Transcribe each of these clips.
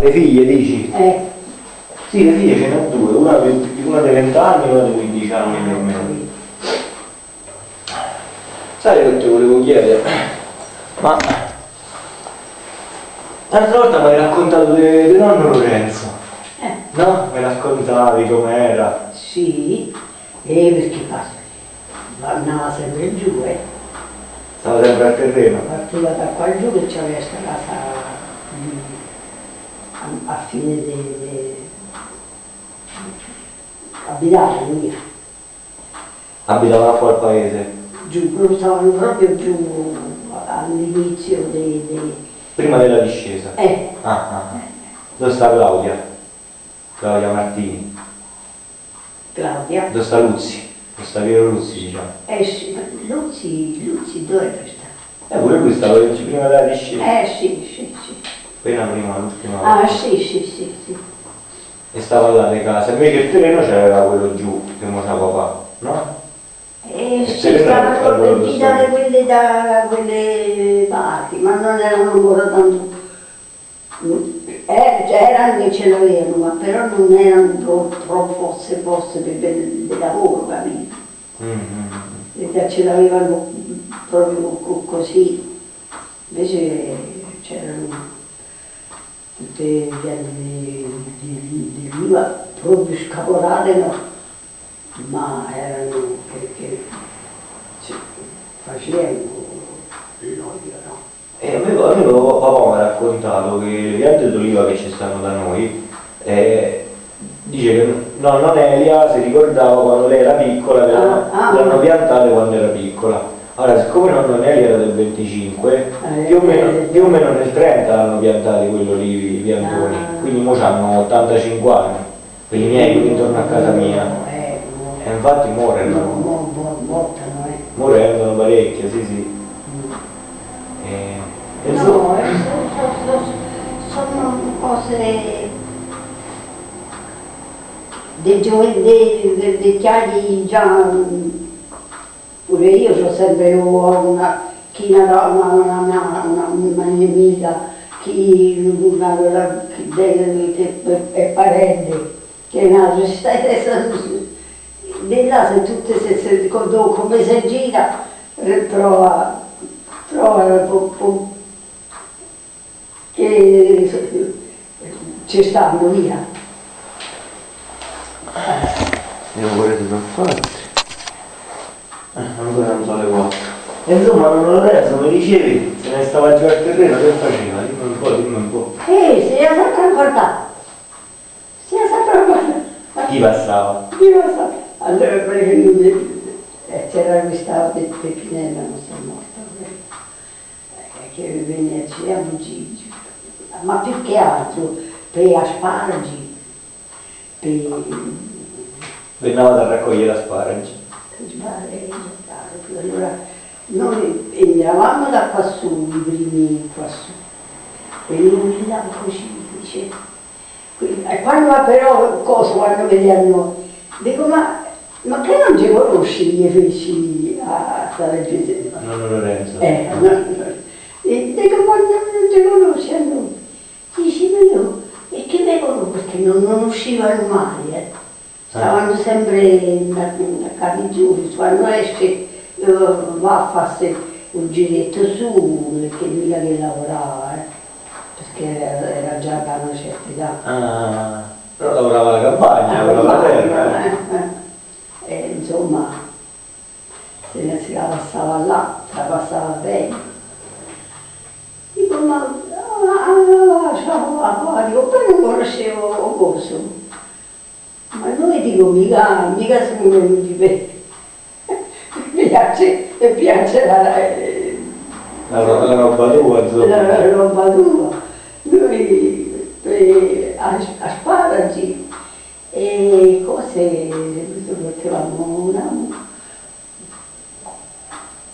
Le figlie dici? Eh, Sì, le figlie ce ne ho due, una, di- una dei 20 anni e una dei 15 anni più o meno. Sai che ti volevo chiedere? Ma l'altra volta mi hai raccontato di nonno Lorenzo, eh, no? Mi raccontavi com'era. sì, eh, perché fa- andava sempre giù, eh. Stava sempre al terreno. Partiva da qua giù che c'aveva questa casa lì, a, fine di... abitava lui, Abitava qua al paese. giù, stavano proprio giù all'inizio dei... dei- Prima della discesa. Eh, Ah, ah, ah. Dove sta Claudia? Claudia Martini. Claudia. Dove sta Luzzi? Dove sta Piero Luzzi, diciamo. Eh Luzzi, Luzzi dove sta? Eh, pure lui stava prima della discesa. Eh sì, sì. Appena prima, l'ultima Ah volta. sì, sì, sì, sì. E stava là di casa. Invece il terreno c'aveva quello giù, che mo c'ha papà, no? Eh E sì, colpiti stesso. da quelle, da quelle parti, ma non erano ancora tanto... Eh, erano che ce l'avevano, ma però non erano troppo, forse poste per del, del lavoro, capito? Mm, mm, mm. E ce l'avevano proprio co- così, invece c'erano le piante di, di, di oliva proprio scaporate, no? ma erano che, che ci facevano l'olio, no? E a me, a me papà mi ha raccontato che le piante d'oliva che ci stanno da noi, eh, dice che nonna Nelia si ricordava quando lei era piccola, che l'hanno Ah, ah. l'hanno piantate quando era piccola. Ora, siccome nonna Nelia era del 25, Eh, più o meno, eh. più o meno nel 30 l'hanno piantati quelli olivi, i piantoni, Ah. quindi ora hanno 85 anni, quelli miei, quelli intorno a casa mia. Eh, mo- E infatti mo- muoiono, mo- mo- mortano, eh. muoiono parecchio, sì sì. E, e insomma- No, eh, so- so- so- sono cose dei giovani, dei, vecchiai già, pure io ho sempre una, chi una, una, una, una, amica, chi una, una, chi de- che è parente, che è nato, di là se tutte se, se, come si gira eh, trova, po- po- che ci stanno via. Io pure ti sono fatti. Eh, ancora non so le quattro. E insomma, non lo resto, mi dicevi, se ne stava giù al terreno, che faceva? Dimmi un po', dimmi un po'. Eh, si è sempre ricordato. Si è sempre ricordato. Chi passava? Lo so. Allora, perché eh, c'era questa pe- Peppinella, non sta morta, eh, che venne a Gigi, ma più che altro per asparagi, per Vennava a raccogliere asparagi. sbarre, allora noi entravamo da quassù, i primi quassù, e lui là così, dice, e quando però, cosa, quando vediamo, dico, ma, ma che non ci conosci, gli feci a stare presente? Nonno Lorenzo. Eh, no, no. E dico, ma non, ti conosci a noi? Dici, ma io, e che vengono perché non, non uscivano mai, eh. Stavano sempre da, da capi giù, quando esce va a farsi un giretto su, perché mica che lavorava, eh. perché era, già da una certa età. Ah, però lavorava alla campagna, lavorava la terra. eh. Eh, eh. E insomma, se ne si la passava là, la passava bene. Dico, ma ah, ciao, dico, poi non conoscevo Coso. Ma noi dico, mica, mica siamo venuti per... Piace, mi piace la, eh, La, la roba tua, insomma. la roba tua. Noi per as- asparagi e cose, mettevamo una,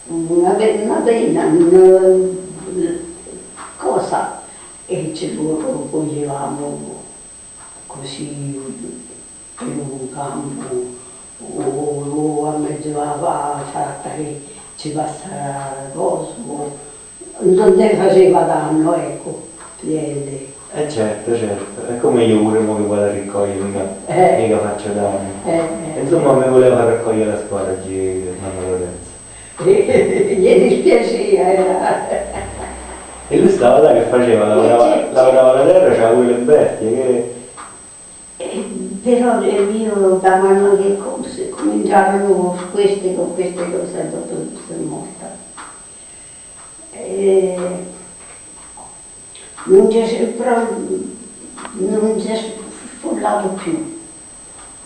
una, una penna, una cosa e ce lo coglievamo così per un campo o, o a mezzo alla fatta che ci passa coso, non ne faceva danno, ecco, piede. Eh certo, certo. È come io pure mo che vado a raccogliere, mica, Eh. mica faccio danni. Eh, E Insomma mi voleva raccogliere la squadra oggi Nonno Lorenzo. eh. Gli dispiaceva, era... E lui stava là che faceva, lavorava, Eh, certo. lavorava la terra, c'aveva quelle bestie che... Eh, Però eh, io da mano che cominciavano queste, con queste cose, dopo sono morta. E non c'è però non si è sfollato più,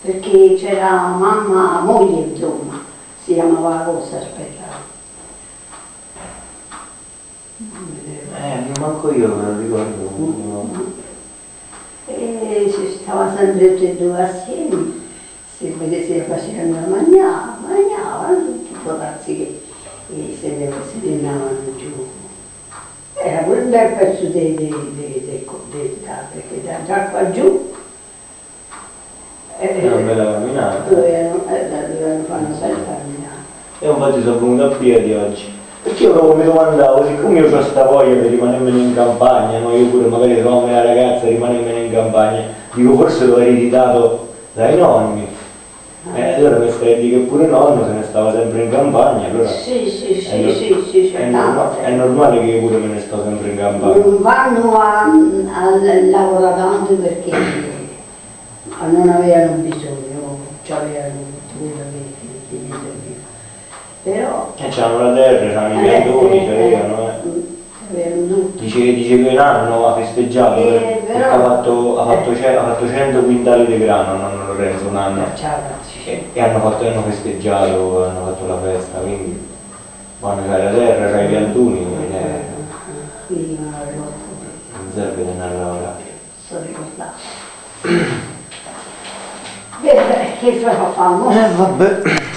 perché c'era mamma, moglie insomma, si chiamava la cosa, aspetta. Eh, manco io me lo ricordo. no. E si stava sempre tutti e due assieme, si, si facevano mangiare, mangiavano tutti i ragazzi che e se ne si venivano giù. Era quel bel pezzo di, di, di, di, di da- perché da già qua giù eh, È una bella camminata. dovevano, eh, dovevano fare una bella camminata. E infatti sono venuto a piedi oggi. Perché io proprio mi domandavo, siccome io ho questa voglia di rimanermene in campagna, no? io pure magari trovavo la ragazza e rimanermene in campagna, dico forse l'ho ereditato dai nonni. E allora mi stai a dire che pure nonno se ne stava sempre in campagna, allora Sì, sì, è, sì, no- sì, sì, è norma- è normale che io pure me ne sto sempre in campagna. Non vanno a, a lavorare tanto perché non avevano bisogno, cioè avevano quello che, che gli serviva. C'hanno la terra, c'hanno i piantoni, c'avevano, eh. avevano tutto. Dice, dice che un anno ha festeggiato Eh, perché ha fatto, ha, fatto, ha fatto 100 quintali di grano, nonno Lorenzo, un anno. E, e hanno, fatto, hanno festeggiato, hanno fatto la festa, quindi quando c'hai la terra, c'hai i piantuni, eh, Quindi non non serve a lavorare. sono ricordato. Beh, beh, che fa famo? Eh vabbè.